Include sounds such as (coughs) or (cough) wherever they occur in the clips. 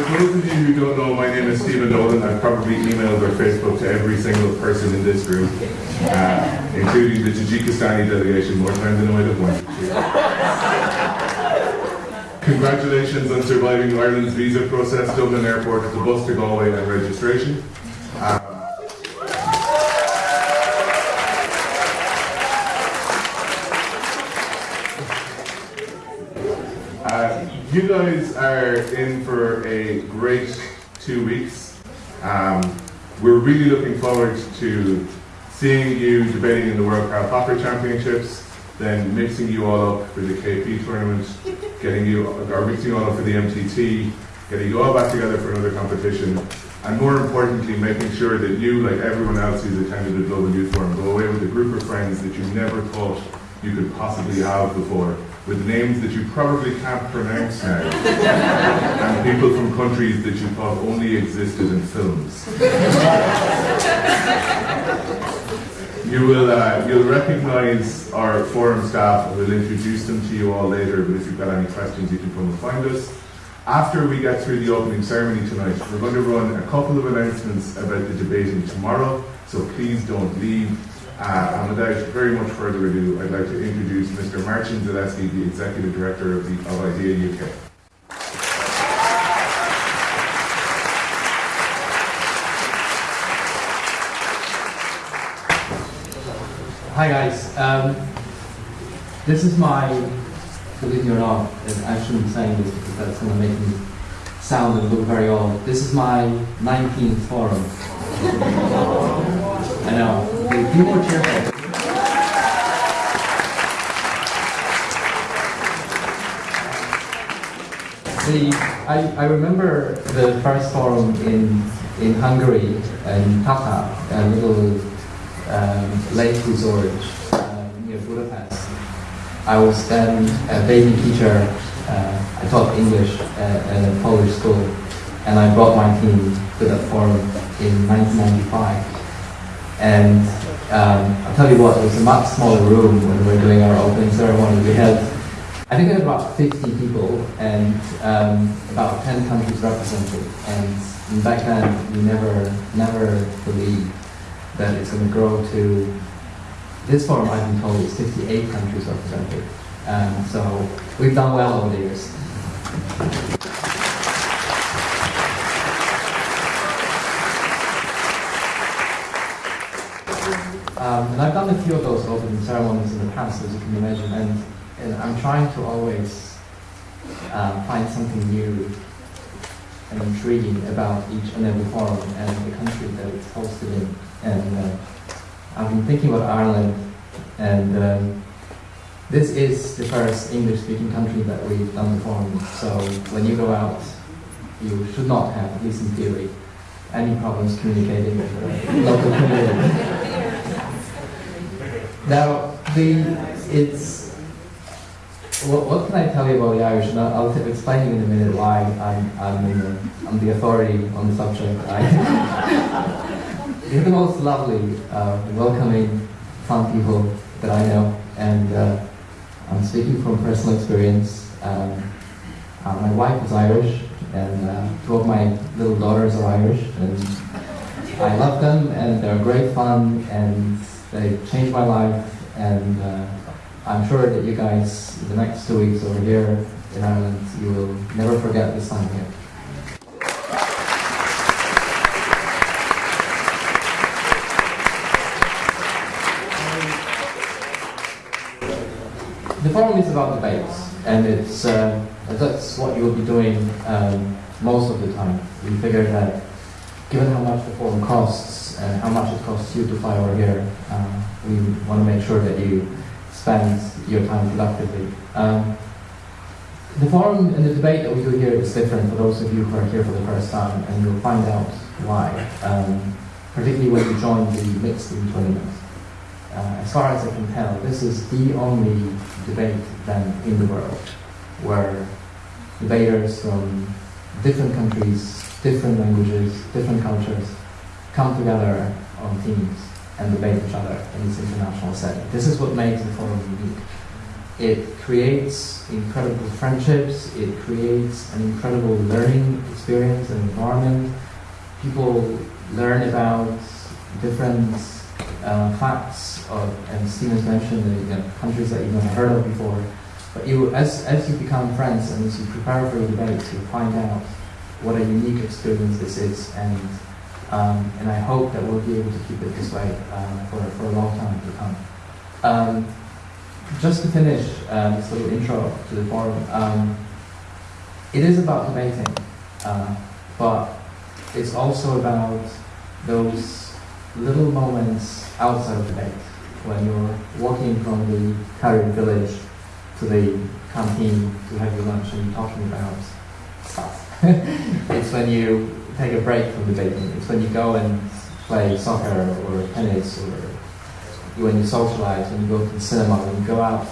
for those of you who don't know, my name is Stephen Nolan. I've probably emailed or Facebook to every single person in this room, uh, including the Tajikistani delegation, more times than I might have wanted to. Congratulations on surviving Ireland's visa process, Dublin Airport, the bus to Galway and registration. You guys are in for a great two weeks. Um, we're really looking forward to seeing you debating in the World Karl Popper Championships, then mixing you all up for the KP tournament, getting you or mixing you all up for the MTT, getting you all back together for another competition, and more importantly, making sure that you, like everyone else who's attended the Global Youth Forum, go away with a group of friends that you never thought you could possibly have before with names that you probably can't pronounce now, (laughs) and people from countries that you thought only existed in films. you will uh, you'll recognise our forum staff. We'll introduce them to you all later. But if you've got any questions, you can come and find us. After we get through the opening ceremony tonight, we're going to run a couple of announcements about the debating tomorrow. So please don't leave. Uh, and without very much further ado, I'd like to introduce Mr. Martin Zaleski, the Executive Director of, the, of IDEA UK. Hi guys, um, this is my, believe it or not, I shouldn't saying this because that's going to make me sound and look very old. This is my 19th forum. (laughs) I know, more cheerful. See, I, I remember the first forum in, in Hungary, in Tata, a little um, lake resort uh, near Budapest. I was then a baby teacher. Uh, I taught English at, at a Polish school, and I brought my team to that forum in 1995. And um, I'll tell you what, it was a much smaller room when we were doing our opening ceremony. We had, I think we had about 50 people and um, about 10 countries represented. And back then, we never, never believed that it's going to grow to, this forum I've been told is 58 countries represented. Um, so we've done well over the years. Um, and I've done a few of those opening ceremonies in the past, as you can imagine, and, and I'm trying to always uh, find something new and intriguing about each and every forum and the country that it's hosted in. And uh, I've been thinking about Ireland, and um, this is the first English-speaking country that we've done the forum. So when you go out, you should not have, at least in theory, any problems communicating with the local community. Now, the it's what, what can I tell you about the Irish? And I'll, I'll explain you in a minute why I'm I'm, the, I'm the authority on the subject. I, (laughs) they're the most lovely, uh, welcoming, fun people that I know, and uh, I'm speaking from personal experience. Um, uh, my wife is Irish, and uh, two of my little daughters are Irish, and I love them, and they're great fun, and they changed my life, and uh, I'm sure that you guys, the next two weeks over here in Ireland, you will never forget this time here. The forum is about debates, and it's uh, that's what you will be doing um, most of the time. We figured that given how much the forum costs, and how much it costs you to fly over here. Um, we want to make sure that you spend your time productively. Um, the forum and the debate that we do here is different for those of you who are here for the first time, and you'll find out why, um, particularly when you join the mixed tournament. Uh, as far as I can tell, this is the only debate then in the world where debaters from different countries, different languages, different cultures come together on teams and debate each other in this international setting. This is what makes the forum unique. it creates incredible friendships, it creates an incredible learning experience and environment. People learn about different uh, facts of, and Stephen's mentioned the countries that you've never heard of before. But you, as, as you become friends and as you prepare for the debate, you find out what a unique experience this is, and um, and I hope that we'll be able to keep it this way uh, for, for a long time to come. Um, just to finish um, this little intro to the forum, um, it is about debating, uh, but it's also about those little moments outside of debate when you're walking from the Corrib village to the canteen to have your lunch and talking about stuff. (laughs) it's when you take a break from debating. It's when you go and play soccer or tennis or when you socialize, when you go to the cinema, when you go out.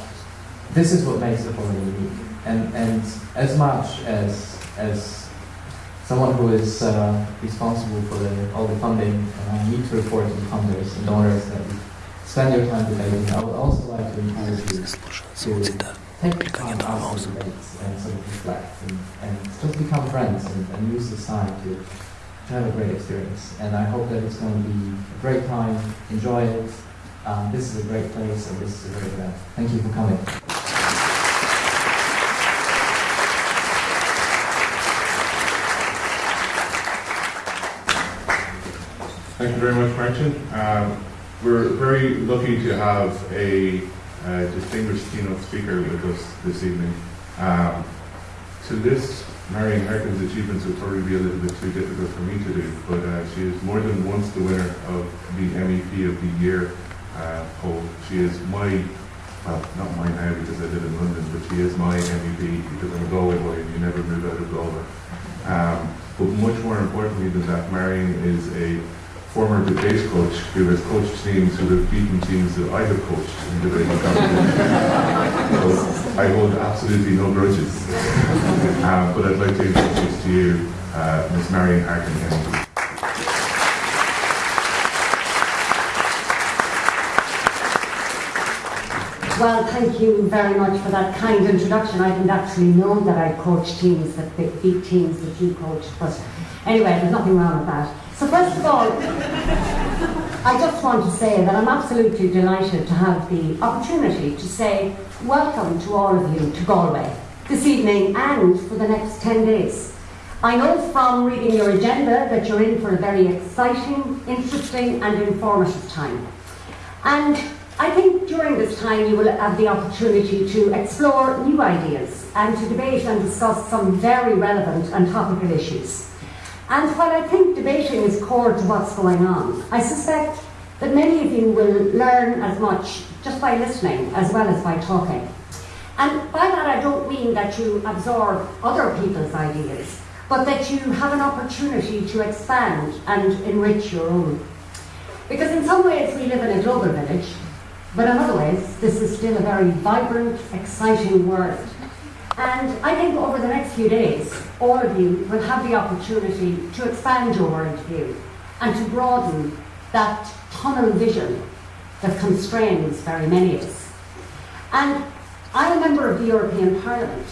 This is what makes the forum unique. And, and as much as, as someone who is uh, responsible for the, all the funding, and I need to report to the funders and donors that spend your time debating, I would also like to encourage you to take the time out of debates and sort of reflect and, and just become friends and, and use this time to, to have a great experience. And I hope that it's going to be a great time. Enjoy it. Um, this is a great place and this is a great event. Thank you for coming. Thank you very much, Martin. Um, we're very lucky to have a uh, distinguished keynote speaker with us this evening. Um, to list Marion Harkin's achievements would probably be a little bit too difficult for me to do, but uh, she is more than once the winner of the MEP of the Year uh, poll. She is my, well, not mine now because I live in London, but she is my MEP because I'm a Galway boy and you never move out of Galway. Um, but much more importantly than that, Marion is a former debate coach who has coached teams who have beaten teams that I have coached in competitions. so I hold absolutely no grudges. Um, but I'd like to introduce to you uh, Ms. Marion Harkin Kennedy. Well, thank you very much for that kind introduction. I didn't actually know that I coached teams that beat teams that you coached, but anyway, there's nothing wrong with that. So first of all, I just want to say that I'm absolutely delighted to have the opportunity to say welcome to all of you to Galway this evening and for the next 10 days. I know from reading your agenda that you're in for a very exciting, interesting and informative time. And I think during this time you will have the opportunity to explore new ideas and to debate and discuss some very relevant and topical issues. And while I think debating is core to what's going on, I suspect that many of you will learn as much just by listening as well as by talking. And by that I don't mean that you absorb other people's ideas, but that you have an opportunity to expand and enrich your own. Because in some ways we live in a global village, but in other ways this is still a very vibrant, exciting world and I think over the next few days, all of you will have the opportunity to expand your worldview and to broaden that tunnel vision that constrains very many of us. And I'm a member of the European Parliament,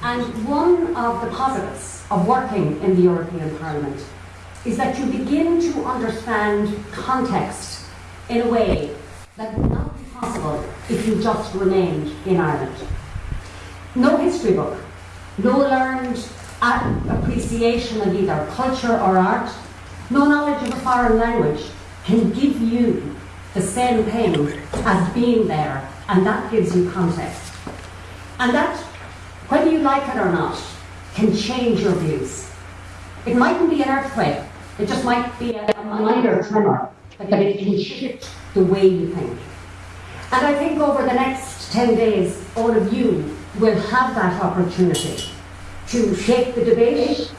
and one of the positives of working in the European Parliament is that you begin to understand context in a way that would not be possible if you just remained in Ireland no history book, no learned appreciation of either culture or art, no knowledge of a foreign language can give you the same thing as being there, and that gives you context. And that, whether you like it or not, can change your views. It mightn't be an earthquake, it just might be a, a minor tremor, but it can shift the way you think. And I think over the next 10 days, all of you will have that opportunity to shape the debate,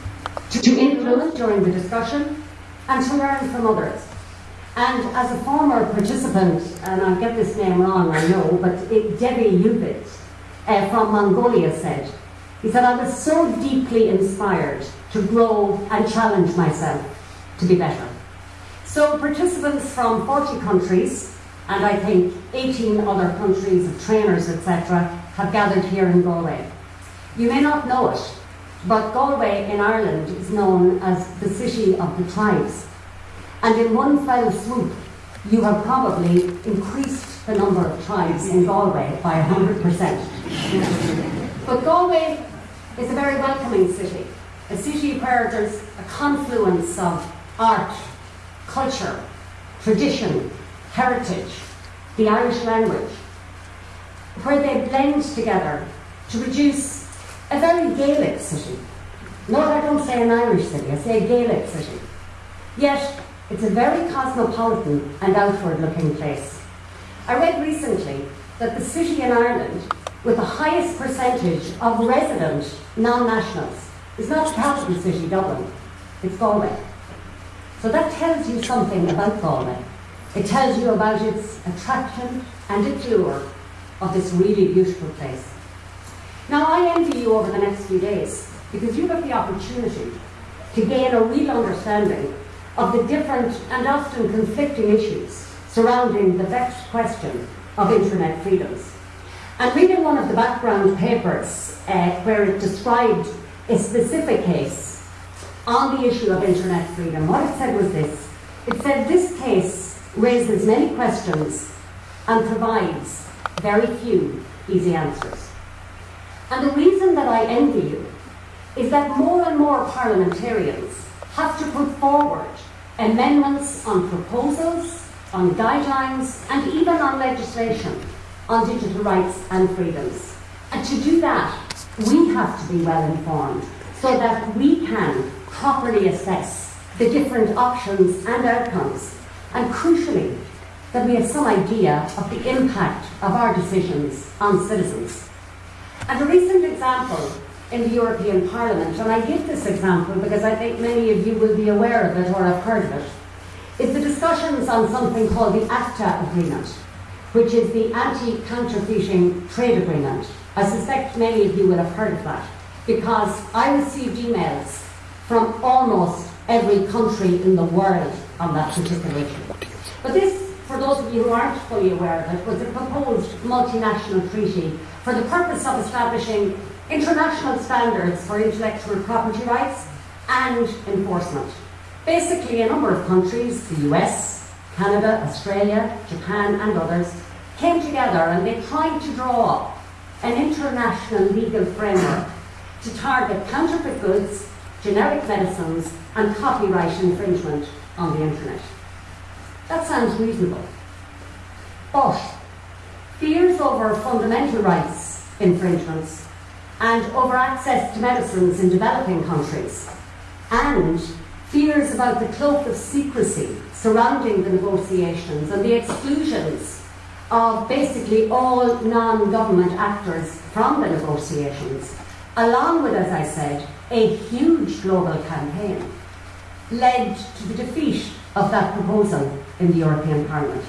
to influence during the discussion, and to learn from others. And as a former participant, and I'll get this name wrong, I know, but it, Debbie Yubit uh, from Mongolia said, he said, I was so deeply inspired to grow and challenge myself to be better. So participants from 40 countries and I think 18 other countries of trainers, etc., have gathered here in Galway. You may not know it, but Galway in Ireland is known as the city of the tribes. And in one fell swoop, you have probably increased the number of tribes in Galway by 100%. but Galway is a very welcoming city, a city where there's a confluence of art, culture, tradition, heritage, the Irish language, where they blend together to produce a very Gaelic city. No, I don't say an Irish city, I say a Gaelic city. Yet, it's a very cosmopolitan and outward looking place. I read recently that the city in Ireland with the highest percentage of resident non nationals is not the capital city, Dublin, it's Galway. So that tells you something about Galway. It tells you about its attraction and its lure of this really beautiful place. Now, I envy you over the next few days because you have the opportunity to gain a real understanding of the different and often conflicting issues surrounding the vexed question of internet freedoms. And reading one of the background papers uh, where it described a specific case on the issue of internet freedom, what it said was this. It said this case raises many questions and provides very few easy answers. And the reason that I envy you is that more and more parliamentarians have to put forward amendments on proposals, on guidelines, and even on legislation on digital rights and freedoms. And to do that, we have to be well informed so that we can properly assess the different options and outcomes, and crucially, that we have some idea of the impact of our decisions on citizens. And a recent example in the European Parliament, and I give this example because I think many of you will be aware of it or have heard of it, is the discussions on something called the ACTA Agreement, which is the Anti-Counterfeiting Trade Agreement. I suspect many of you will have heard of that because I received emails from almost every country in the world on that particular issue. But this, for those of you who aren't fully aware of it, was a proposed multinational treaty for the purpose of establishing international standards for intellectual property rights and enforcement. Basically, a number of countries, the US, Canada, Australia, Japan, and others, came together and they tried to draw up an international legal framework to target counterfeit goods, generic medicines, and copyright infringement on the internet. That sounds reasonable. But fears over fundamental rights infringements and over access to medicines in developing countries, and fears about the cloak of secrecy surrounding the negotiations and the exclusions of basically all non government actors from the negotiations, along with, as I said, a huge global campaign, led to the defeat of that proposal in the European Parliament.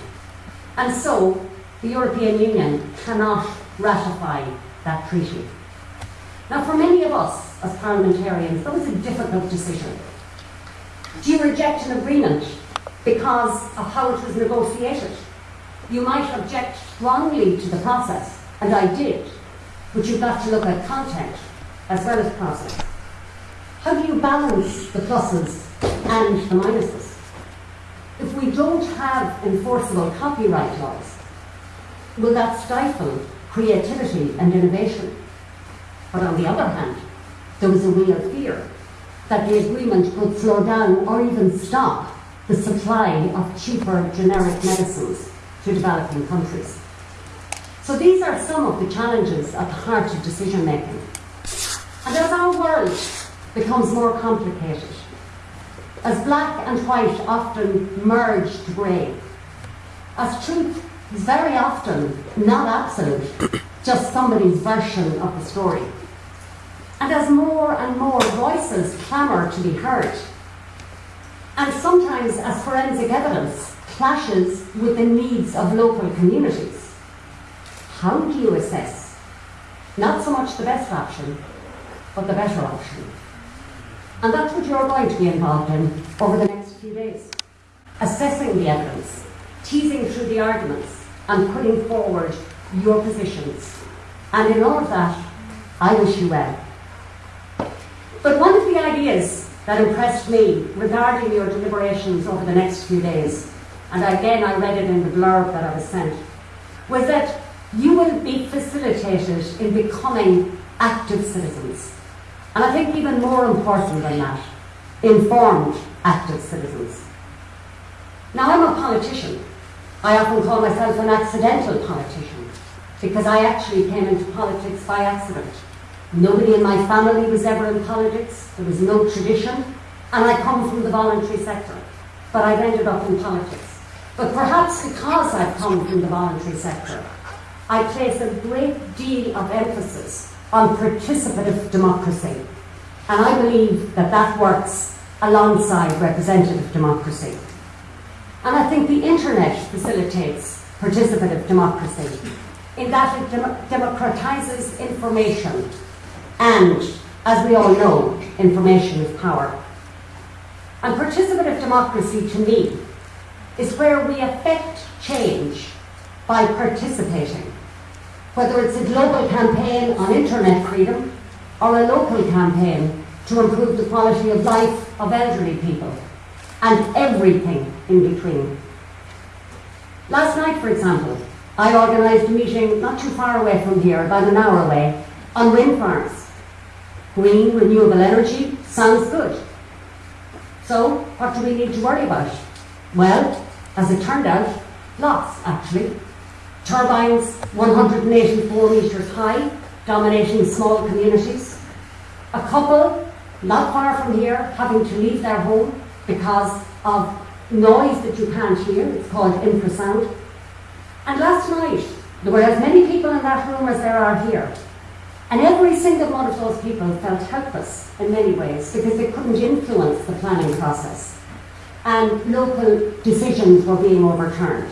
And so, the European Union cannot ratify that treaty. Now, for many of us as parliamentarians, that was a difficult decision. Do you reject an agreement because of how it was negotiated? You might object strongly to the process, and I did, but you've got to look at content as well as process. How do you balance the pluses and the minuses? If we don't have enforceable copyright laws, will that stifle creativity and innovation? But on the other hand, there was a real fear that the agreement could slow down or even stop the supply of cheaper generic medicines to developing countries. So these are some of the challenges at the heart of decision making. And as our world becomes more complicated, as black and white often merge to grey, as truth is very often not absolute, (coughs) just somebody's version of the story. And as more and more voices clamour to be heard, and sometimes as forensic evidence clashes with the needs of local communities, how do you assess not so much the best option, but the better option? And that's what you're going to be involved in over the next few days. Assessing the evidence, teasing through the arguments and putting forward your positions. And in all of that, I wish you well. But one of the ideas that impressed me regarding your deliberations over the next few days, and again I read it in the blurb that I was sent, was that you will be facilitated in becoming active citizens. And I think even more important than that, informed active citizens. Now I'm a politician. I often call myself an accidental politician because I actually came into politics by accident. Nobody in my family was ever in politics, there was no tradition, and I come from the voluntary sector. But I've ended up in politics. But perhaps because I've come from the voluntary sector, I place a great deal of emphasis on participative democracy. And I believe that that works alongside representative democracy. And I think the internet facilitates participative democracy in that it dem- democratizes information and, as we all know, information is power. And participative democracy, to me, is where we affect change by participating. Whether it's a global campaign on internet freedom or a local campaign to improve the quality of life of elderly people, and everything in between. Last night, for example, I organised a meeting not too far away from here, about an hour away, on wind farms. Green, renewable energy sounds good. So, what do we need to worry about? Well, as it turned out, lots actually. Turbines 184 metres high, dominating small communities. A couple, not far from here, having to leave their home because of noise that you can't hear. It's called infrasound. And last night, there were as many people in that room as there are here. And every single one of those people felt helpless in many ways because they couldn't influence the planning process. And local decisions were being overturned.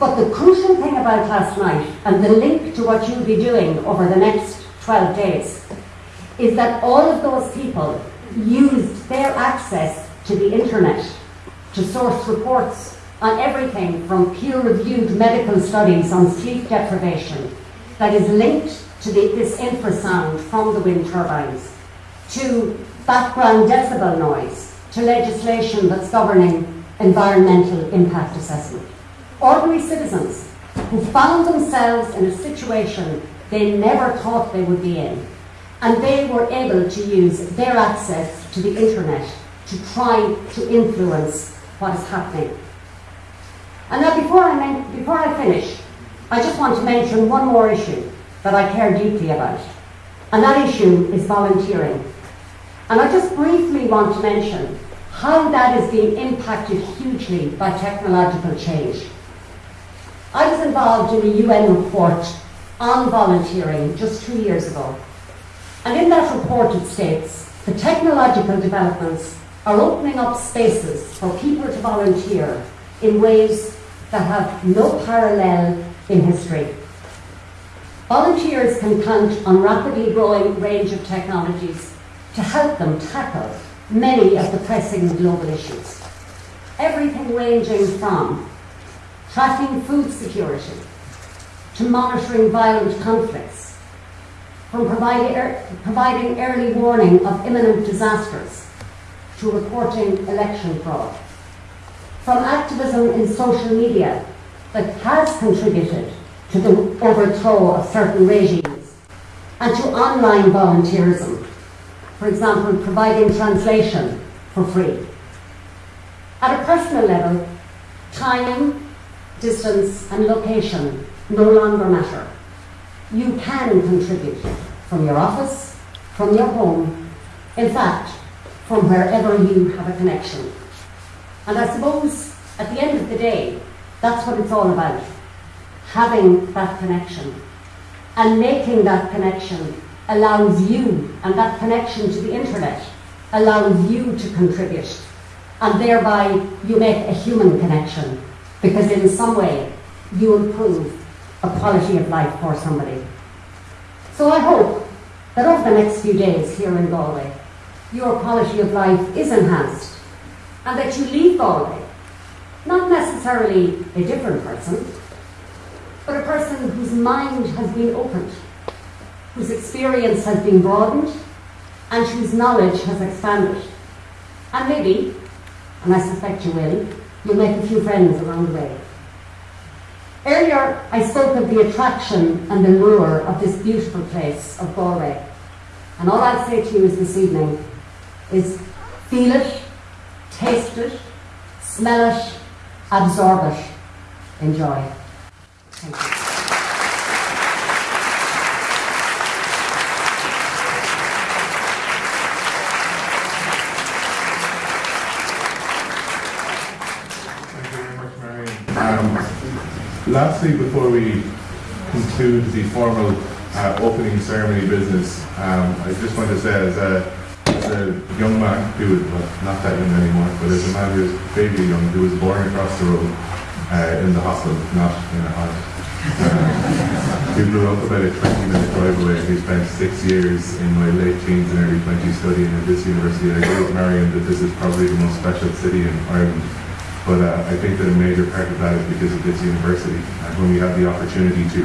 But the crucial thing about last night, and the link to what you'll be doing over the next 12 days, is that all of those people used their access to the internet to source reports on everything from peer-reviewed medical studies on sleep deprivation that is linked to the, this infrasound from the wind turbines, to background decibel noise, to legislation that's governing environmental impact assessment. Ordinary citizens who found themselves in a situation they never thought they would be in, and they were able to use their access to the internet to try to influence what is happening. And now, before I, before I finish, I just want to mention one more issue that I care deeply about, and that issue is volunteering. And I just briefly want to mention how that is being impacted hugely by technological change. I was involved in a UN report on volunteering just two years ago. And in that report it states the technological developments are opening up spaces for people to volunteer in ways that have no parallel in history. Volunteers can count on rapidly growing range of technologies to help them tackle many of the pressing global issues. Everything ranging from tracking food security. To monitoring violent conflicts, from providing, providing early warning of imminent disasters. To reporting election fraud, from activism in social media that has contributed to the overthrow of certain regimes, and to online volunteerism, for example, providing translation for free. At a personal level, time, distance, and location no longer matter. You can contribute from your office, from your home, in fact, from wherever you have a connection. And I suppose at the end of the day, that's what it's all about having that connection. And making that connection allows you, and that connection to the internet allows you to contribute. And thereby you make a human connection because in some way you improve a quality of life for somebody. So I hope that over the next few days here in Galway, your quality of life is enhanced and that you leave Galway not necessarily a different person, but a person whose mind has been opened, whose experience has been broadened, and whose knowledge has expanded. And maybe, and I suspect you will, you'll make a few friends along the way. Earlier, I spoke of the attraction and the lure of this beautiful place of Galway. And all I'll say to you is this evening is feel it, taste it, smell it, absorb it, enjoy. Thank you. Thank you very much, Marion. Um, lastly, before we conclude the formal uh, opening ceremony business, um, I just want to say as a, as a young man who was, well, not that young anymore, but as a man who was vaguely young, who was born across the road uh, in the hospital, not in a house. Uh, we grew up about a 20 minute drive away. He spent six years in my late teens and early 20s studying at this university. I agree with Marion that this is probably the most special city in Ireland. But uh, I think that a major part of that is because of this university. And when we had the opportunity to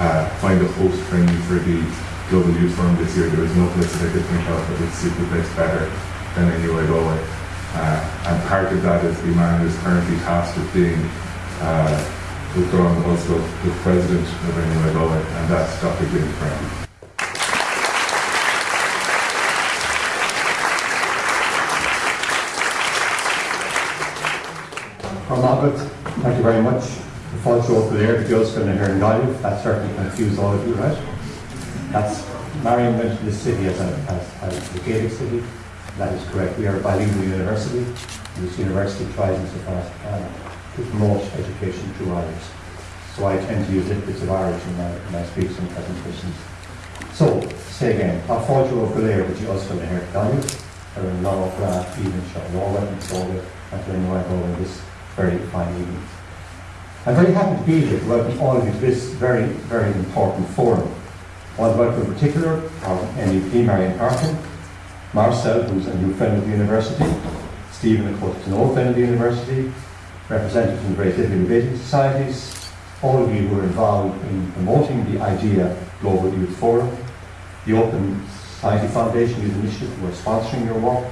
uh, find a host venue for the Global Youth Forum this year, there was no place that I could think of that would suit the place better than NUI Galway. Uh, and part of that is the man who is currently tasked with being uh, also the president of NUI Galway, and that's Dr. James Browne. Margaret, thank you very much. The false show for there, the girls going to hear in Galway, that certainly confused all of you, right? That's, Marion mentioned this city as a, as, as a Gaelic city. That is correct. We are a bilingual university. and This university tries in so far as it can to promote education through Irish. So I tend to use little bits of Irish in my, in my speeches and presentations. So, say again, our Fáilte of Galéir, which you also going to hear in Galway, are in Law, Graf, even Shaw, Law, and Galway, and to know I this very fine evening. I'm very happy to be here to welcome all of you to this very, very important forum. I want to welcome in particular our MEP Marion Harkin, Marcel, who's a new friend of the university, Stephen, of course, an old friend of the university, representatives from the various living debating societies, all of you who are involved in promoting the IDEA Global Youth Forum, the Open Society Foundation Youth Initiative who are sponsoring your work,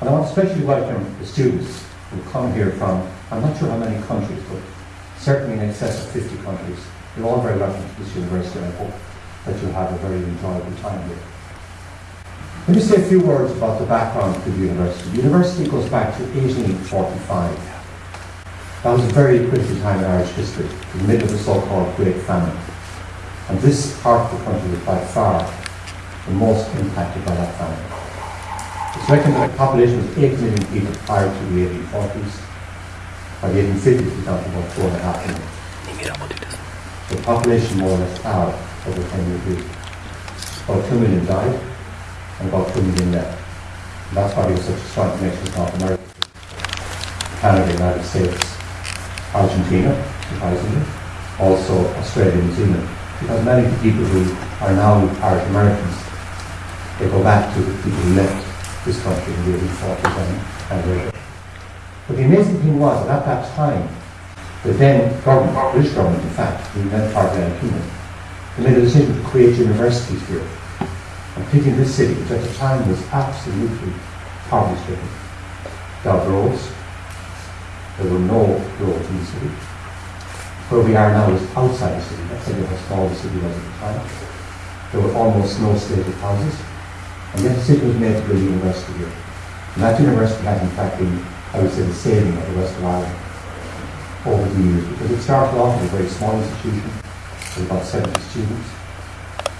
and I want to especially welcome the students who come here from, I'm not sure how many countries, but certainly in excess of 50 countries. You're all very welcome to this university I hope that you'll have a very enjoyable time here. Let me say a few words about the background to the university. The university goes back to 1845. That was a very critical time in Irish history, in the middle of the so-called Great Famine. And this part of the country was by far the most impacted by that famine. It's reckoned that the population was 8 million people prior to the 1840s. By the 1850s, it was down to about 4.5 million. The population more or less halved over the 10 year period. About 2 million died, and about 2 million left. And that's why there was such a strong connection with North America, Canada, United States, Argentina, surprisingly, also Australia and New Zealand. Because many of the people who are now Irish Americans, they go back to the people who left this country in the 1840s and, and later. But the amazing thing was that at that time, the then government, British government in fact, the then part of the they made a decision to create universities here. And in this city, which at the time was absolutely poverty stricken. Without roads, there were no roads in the city. Where we are now is outside the city. That's how small the city was at the time. There were almost no stated houses. And yet the city was made to build a university here. And that university has in fact been, I would say, the saving of the West of Ireland over the years because it started off as a very small institution with about 70 students.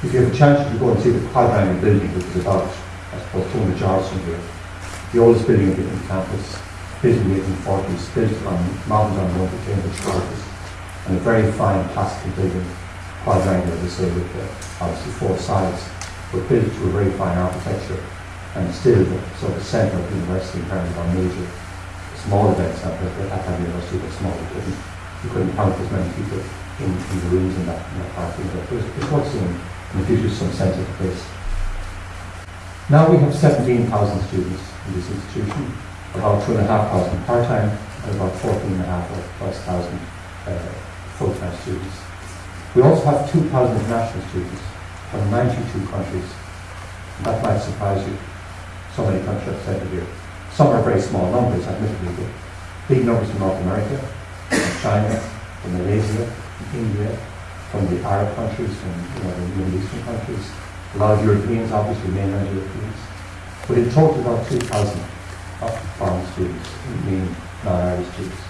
If you have a chance to go and see the quadrangle building, which is about, I suppose, 200 yards from here, the oldest building of the campus, built in the 1840s, built on mounted on one of the Cambridge colleges, and a very fine classical building, quadrangle, as I say, with uh, obviously four sides, but built to a very fine architecture, and still the sort of centre of the university in terms of our major small events at, at that university were small. We couldn't, count as many people in, in the rooms in that, in that part of the But it's, it's worth seeing and it gives you some sense of the place. Now we have 17,000 students in this institution, about 2,500 part-time, and about 14 and a half plus thousand uh, full-time students. We also have 2,000 international students from 92 countries. That might surprise you, so many countries represented here. Some are very small numbers, admittedly, but big numbers from North America, from China, from Malaysia, from India, from the Arab countries, from you know, the Middle Eastern countries, a lot of Europeans, obviously mainland Europeans, but in total about 2,000 of foreign students, meaning non-Irish students.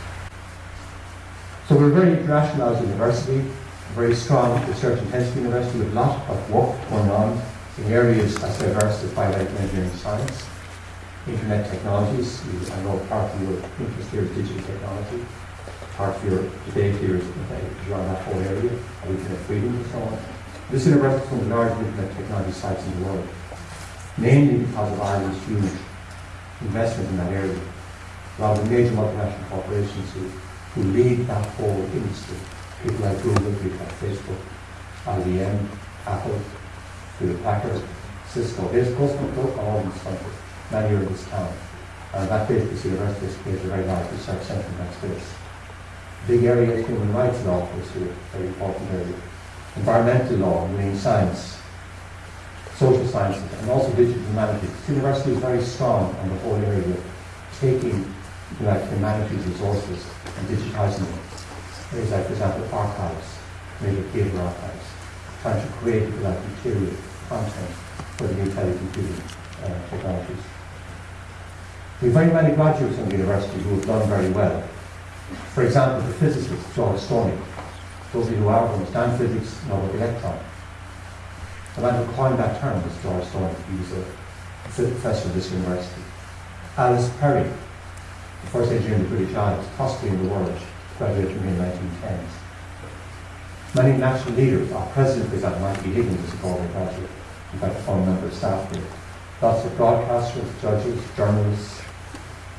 So we're a very internationalised university, a very strong research intensive university with a lot of work going on in areas as diverse as biomedical engineering science, internet technologies. You- I know part of your interest here is digital technology. Part of your debate here is around that whole area, of internet freedom and so on. This one of the largest internet technology sites in the world, mainly because of Ireland's huge investment in that area. A lot of the major multinational corporations who, who lead that whole industry, people like Google, people like Facebook, IBM, Apple, Hewlett Packard, Cisco, there's customers look all in this many are in this town. And that bit, this university has created a very large research centre in that space. Big area of human rights law is here, very important area. Environmental law, marine science, social sciences, and also digital humanities. The university is very strong on the whole area of taking like, humanities resources and digitising them. Areas like, for example, archives, major theatre archives, trying to create, you like, material, content for the new telecomputing uh, technologies. We have very many graduates from the university who have done very well. For example, the physicist, George Stoney. Those of you who are understand physics know about the electron. The man who coined that term was George Stoney. He was a professor of this university. Alice Perry, the first engineer in the British Isles, possibly in the world, graduated from in the 1910s. Many national leaders, our president, for example, Mikey Higgins, is a Galway graduate, in fact, a former member of staff here. Lots of broadcasters, judges, journalists,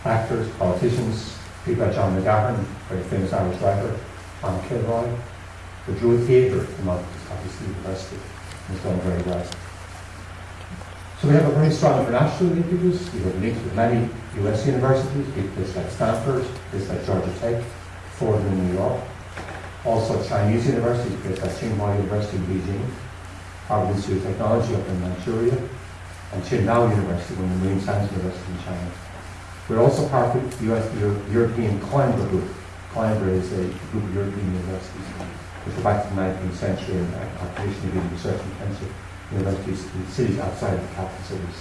actors, politicians, people like John McGahern, very famous Irish writer, Tom Kilroy, the Druid Theatre from obviously University, has done very well. So we have a very strong international linkages. We have links with many US universities, places like Stanford, places like Georgia Tech, Fordham in New York. Also Chinese universities, places like Tsinghua University in Beijing, Harbin Institute of Technology up in Manchuria, and Qingdao University, one of the main science universities in China. We're also part of the US, Euro- European Coimbra Group. Coimbra is a group of European universities which go back to the 19th century and are traditionally being research intensive universities in cities outside of the capital cities.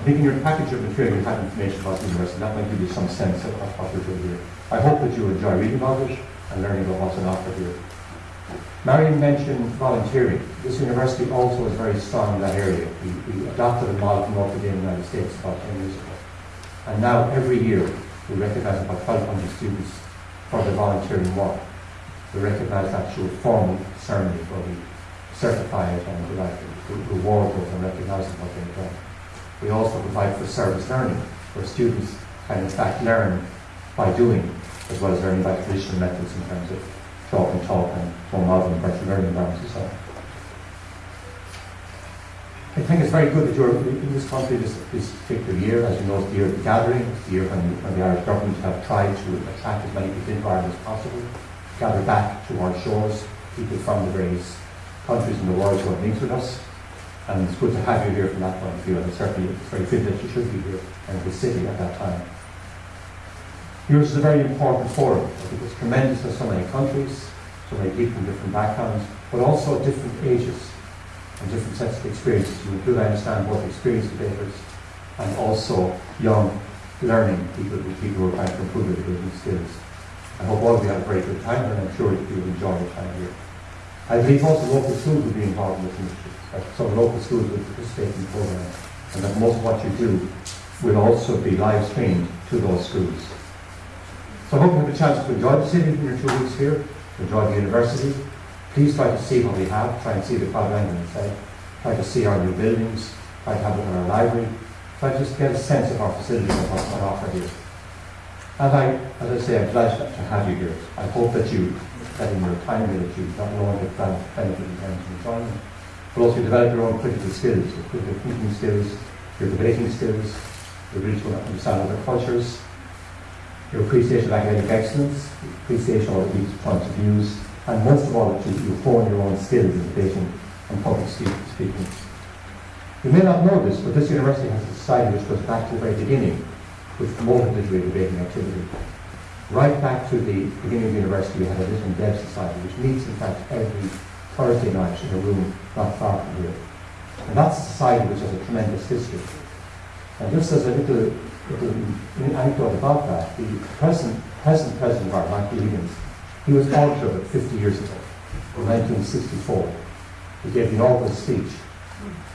I think in your package of material you have information about the university, that might give you some sense of of what we're doing here. I hope that you enjoy reading about it and learning about what's on offer here. Marion mentioned volunteering. This university also is very strong in that area. We, we adopted a model from in the United States about 10 years ago. And now every year we recognize about 500 students for their volunteering work. We recognize that through a formal ceremony where we certify it and like reward those and recognize them what they've done. We also provide for service learning, where students can in fact learn by doing, as well as learning by traditional methods in terms of talk and talk and more modern virtual learning environments and so on. I think it's very good that you're in this country this, this particular year. As you know, it's the year of the gathering. It's the year when, when the Irish government have tried to attract as many people into Ireland as possible, gather back to our shores people from the various countries in the world who have links with us. And it's good to have you here from that point of view. And it's certainly it's very good that you should be here in the city at that time. Yours is a very important forum. I think it's tremendous for so many countries, so many people from different backgrounds, but also different ages and different sets of experiences. You include, I understand, both experienced debaters and also young learning people, people who are trying to improve their debating skills. I hope all of you had a very good time and I'm sure that you will enjoy your time here. I believe also local schools will be involved in this initiative. That some local schools will participate in the program and that most of what you do will also be live streamed to those schools. So I hope you have a chance to enjoy the city in your two weeks here, enjoy the university. Please try to see what we have, try and see the inside, try to see our new buildings, try to have a look at our library, try to just get a sense of our facilities and what's on offer here. And I, as I say, I'm glad to have you here. I hope that you, that in your time here, that you not only get ben- benefit in terms of enjoyment, but also develop your own critical skills, your critical thinking skills, your debating skills, your ability to understand other cultures, your appreciation of academic excellence, appreciation of each points of views, and most of all, that you, hone your own skills in debating and public speaking. You may not know this, but this university has a society which goes back to the very beginning, which promoted literary debating activity. Right back to the beginning of the university, we had a Lit and Deb society, which meets in fact every Thursday night in a room not far from here. And that's a society which has a tremendous history. And just as a little, little anecdote about that, the present, present president of our, Michael Higgins, he was it 50 years ago, in 1964. He gave the inaugural speech.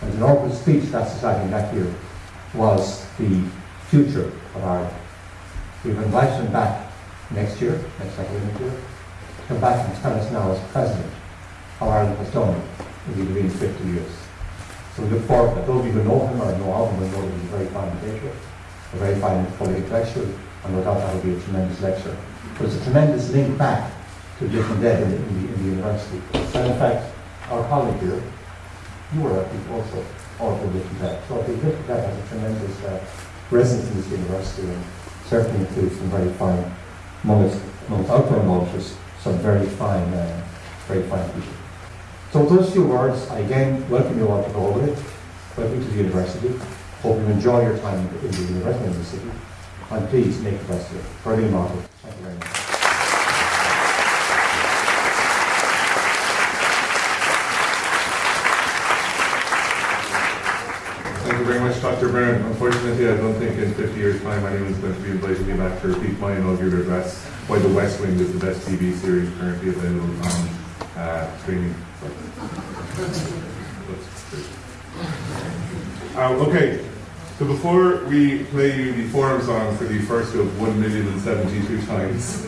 And the inaugural speech that society that year was the future of Ireland. We've invited him back next year, next academic year, to come back and tell us now as president how Ireland has done in the intervening 50 years. So we look forward to that. Those of you who know him or know of him will know that he's a very fine debater, a very fine political intellectual, and no doubt that will be a tremendous lecture. But it's a tremendous link back to Lit and Deb in the, in the, in the university. And in fact, our colleague here, you were, I think, also also Lit and Deb. So think Lit and Deb has a tremendous uh, presence in this university and certainly includes some very fine, amongst, amongst outdoor monitors, some very fine, uh, very fine people. So with those few words, I again welcome you all to Galway. Welcome to the university. Hope you enjoy your time in the, the university in the city. And please make the best of it. Martin. Thank you very much. Thank you very much, Dr. Browne. Unfortunately, I don't think in 50 years' time anyone is going to be inviting me back to repeat my inaugural address why The West Wing is the best TV series currently available on uh, streaming. Um, okay, so before we play you the forum song for the first of 1,072 times,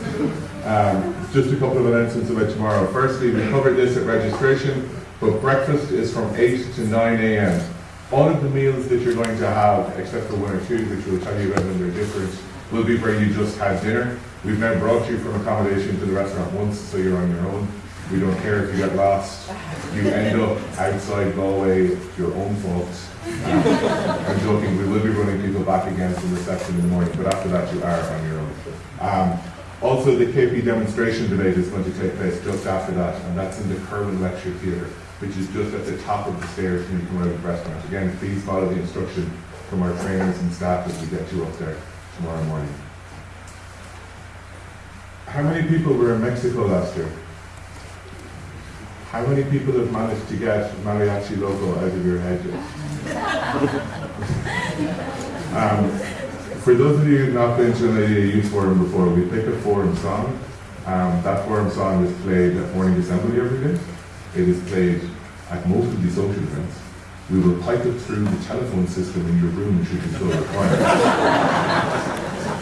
um, just a couple of announcements about tomorrow. Firstly, we covered this at registration, but breakfast is from 8 to 9 a.m. All of the meals that you're going to have, except for one or two, which we'll tell you about when they're different, will be where you just had dinner. We've now brought you from accommodation to the restaurant once, so you're on your own. We don't care if you get lost. You end up outside Galway, your own fault. Um, (laughs) I'm joking, we will be running people back again from reception in the morning, but after that you are on your own. Um, also, the KP demonstration debate is going to take place just after that, and that's in the Kirwan Lecture Theatre, which is just at the top of the stairs when you come out of the restaurant. Again, please follow the instruction from our trainers and staff as we get you up there tomorrow morning. How many people were in Mexico last year? How many people have managed to get mariachi logo out of your head yet? (laughs) um, for those of you who've not been to idea youth forum before, we pick a forum song. Um, that forum song is played at morning assembly every day. It is played at most of the social events. We will pipe it through the telephone system in your room should you so require.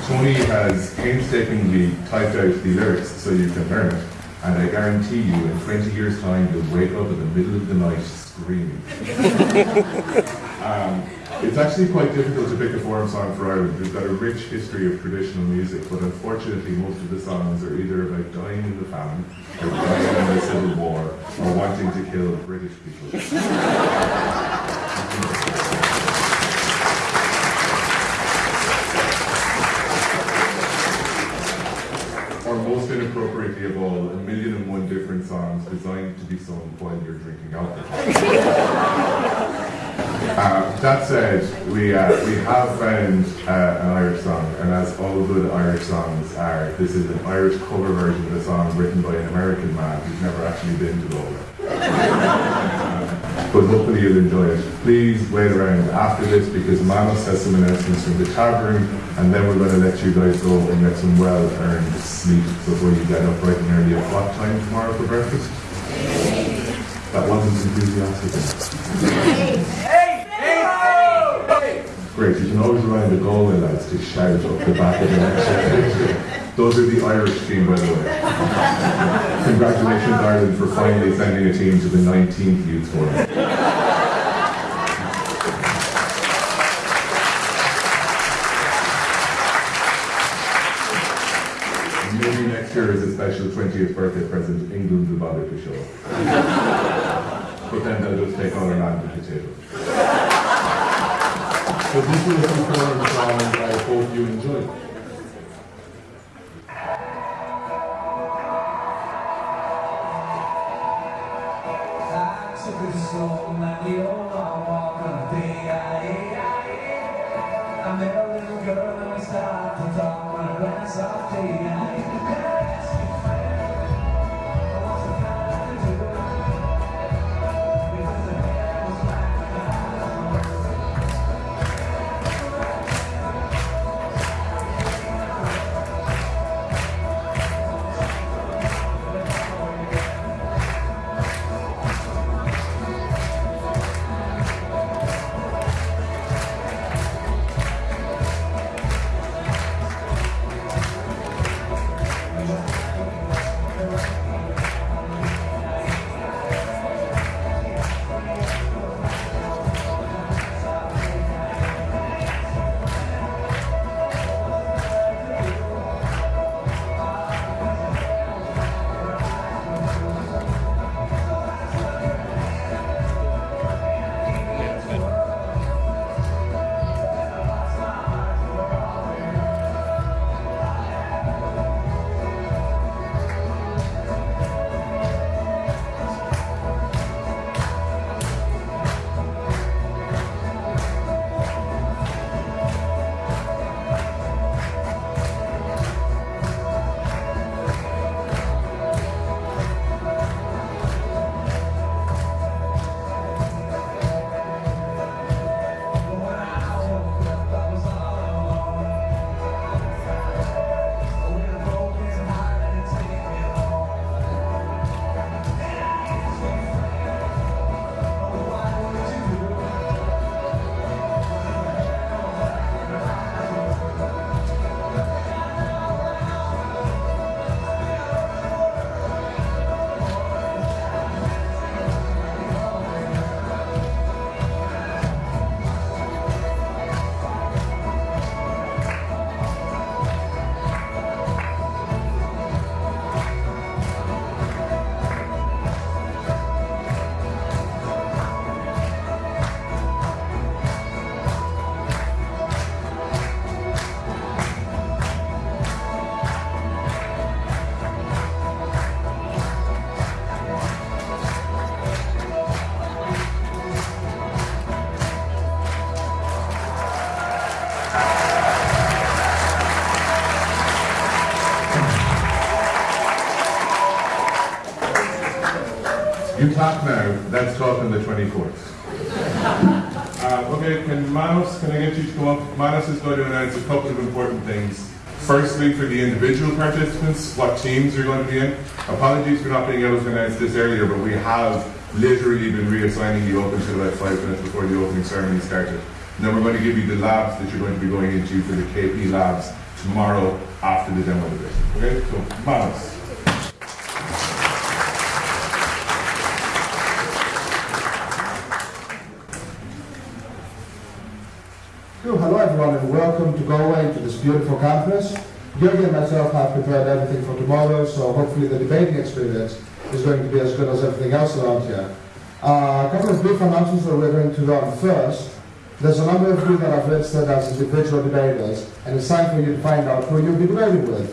Tony has painstakingly typed out the lyrics so you can learn it, and I guarantee you in 20 years' time you'll wake up in the middle of the night screaming. (laughs) um, it's actually quite difficult to pick a forum song for Ireland. We've got a rich history of traditional music, but unfortunately most of the songs are either about dying in the famine, or dying in the civil war, or wanting to kill British people. (laughs) or most inappropriately of all, a million and one different songs designed to be sung while you're drinking alcohol. (laughs) uh, that said, we, uh, we have found uh, an Irish song, and as all good Irish songs are, this is an Irish cover version of a song written by an American man who's never actually been to Galway. (laughs) but hopefully you'll enjoy it. Please wait around after this because Manos has some announcements from the room and then we're going to let you guys go and get some well-earned sleep before you get up bright and early at time tomorrow for breakfast? That wasn't enthusiastic. Great, you can always remind the Galway lads to shout up the back of the next (laughs) Those are the Irish team, by the way. (laughs) Congratulations, Ireland, for finally sending a team to the 19th Youth Forum. Maybe next year is a special 20th birthday present, England will bother to show. But then they'll just take all our land at the table. So this was the I walk on I met a little girl and we started to talk on of tea I Clap now, let's talk on the 24th. Uh, okay, can Manos, can I get you to come up? Manos is going to announce a couple of important things. Firstly, for the individual participants, what teams you're going to be in. Apologies for not being able to announce this earlier, but we have literally been reassigning you up until about five minutes before the opening ceremony started. And then we're going to give you the labs that you're going to be going into for the KP labs tomorrow after the demo debate. Okay, so Manos. So, hello everyone and welcome to Galway to this beautiful campus. Georgi and myself have prepared everything for tomorrow, so hopefully the debating experience is going to be as good as everything else around here. Uh, a couple of brief announcements that we're going to run first. There's a number of you that have registered as individual debaters, and it's time for you to find out who you'll be debating with.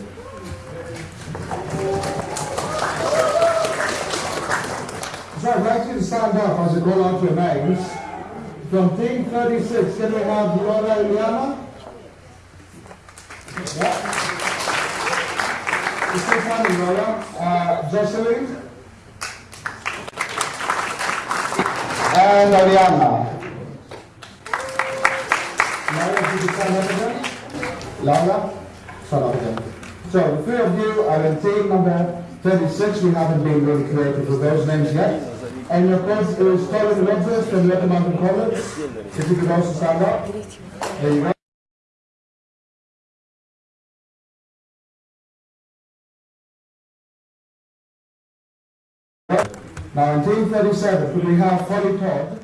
So I'd like you to stand up as you go out to your names. From team 36, can we have Laura Iliana? Yeah. Stefan Laura. Uh, Jocelyn. And Ariana. Laura, did you up again? Laura? Again. So the three of you are in team number 36. We haven't been really creative with those names yet. And your coach is Colin Rogers from Red Mountain College. If you could also stand up. There you go. Now in team 37, could we have Holly Todd?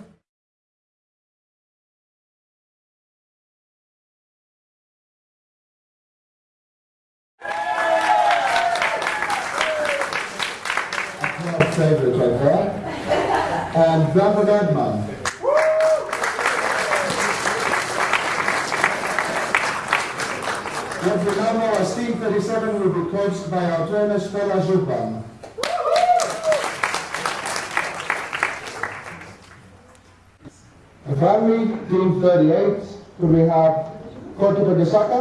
And Brandon Edman. What we now know as Team 37 will be coached by our trainer Stella Zurban. Finally, team 38, could we have Koti Pagisaka?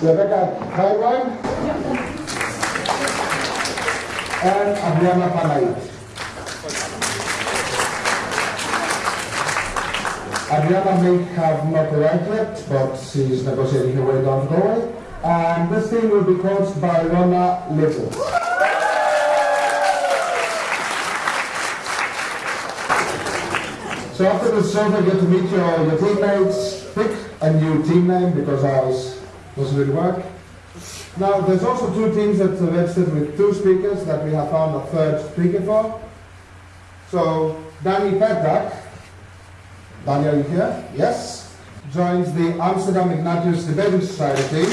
Rebecca Taiwan? And Adriana Panay. Adriana may have not arrived yet, but she's negotiating her way down the Galway. And this team will be coached by Rona Little. So after the survey, get to meet your, your teammates, pick a new team name because ours doesn't really work. Now, there's also two teams that are registered with two speakers that we have found a third speaker for. So, Danny Petak, Danny, are you here? Yes. Joins the Amsterdam Ignatius Debating Society?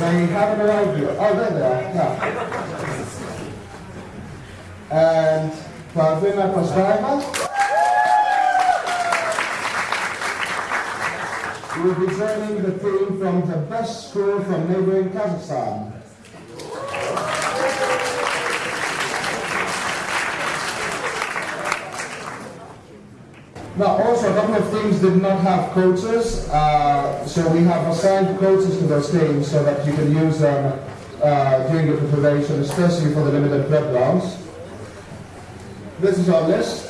They haven't arrived yet. Oh, there they are. Yeah. And Pravina Kosvaeva. Joining the team from the best school from neighboring Kazakhstan. Now, also, a couple of teams did not have coaches, uh, so we have assigned coaches to those teams so that you can use them uh, during your preparation, especially for the limited prep rounds. This is our list.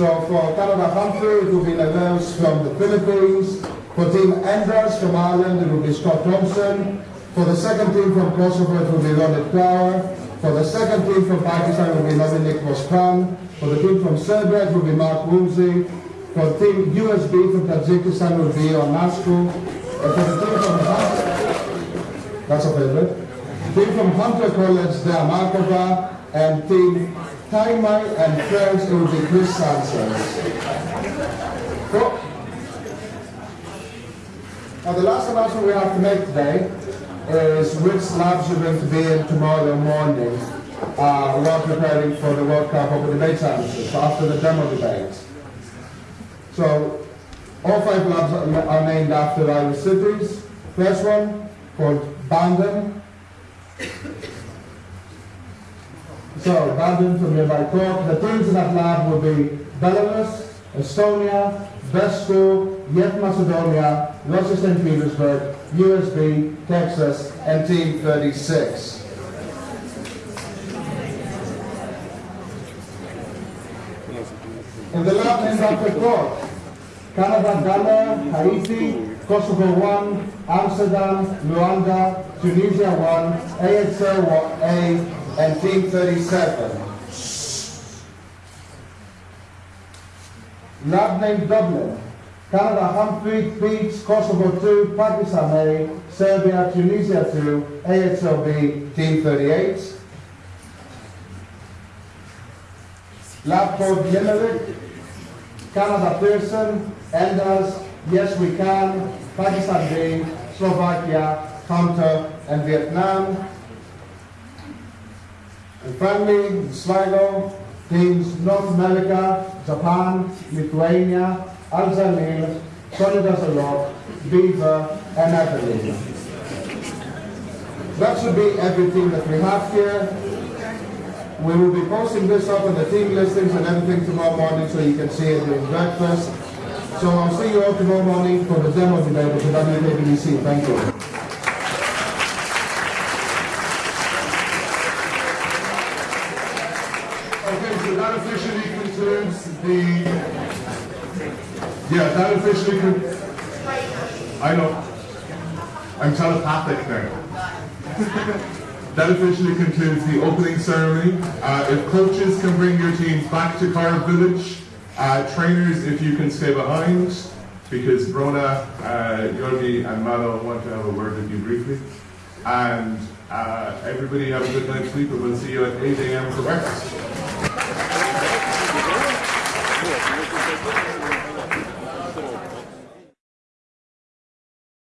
So for Canada Humphrey, it will be Neves from the Philippines. For Team Enders from Ireland, it will be Scott Thompson. For the second team from Kosovo, it will be Ronit Flower. For the second team from Pakistan, it will be Dominik Moskvan. For the team from Serbia, it will be Mark Woolsey. For the team USB from Tajikistan, it will be Onasku. And for the team from Hunter, that's a favorite. Team from Hunter College, they are Markova. And team Taimai and friends, it will be Chris Sanchez. Cool. Now the last announcement we have to make today is which labs you're going to be in tomorrow morning uh, while preparing for the World Cup Open Debate Championships after the demo debate. So all five labs are named after Irish cities. First one called Bandon. So Bandon from nearby Cork. The teams in that lab will be Belarus, Estonia, Besko, Yet Macedonia, Russia St. Petersburg, USB, Texas, and Team 36. In the lab named after Cork, Canada, Ghana, Haiti, Kosovo 1, Amsterdam, Luanda, Tunisia 1, AXL 1A, and Team 37. Lab named Dublin, Canada, Humphrey, Beach, Kosovo 2, Pakistan A, Serbia, Tunisia 2, AXLB, Team 38. Lab code Limerick, Canada Pearson, Enders, Yes We Can, Pakistan B, Slovakia, Hunter, and Vietnam. Finally, Sligo, teams North America, Japan, Lithuania, Trinidad Rock, Beaver, and Abilene. That should be everything that we have here. We will be posting this up on the team listings and everything tomorrow morning so you can see it during breakfast. So I'll see you all tomorrow morning for the demo debate with the. Thank you. Okay, so that officially concludes the, yeah, that officially I know, I'm telepathic now. (laughs) That officially concludes the opening ceremony. Uh, if coaches can bring your teams back to Corrib Village, uh, trainers, if you can stay behind, because Brona, uh, Yorgi, and Malo want to have a word with you briefly. And uh, everybody have a good night's sleep, and we'll see you at 8 a.m. for breakfast.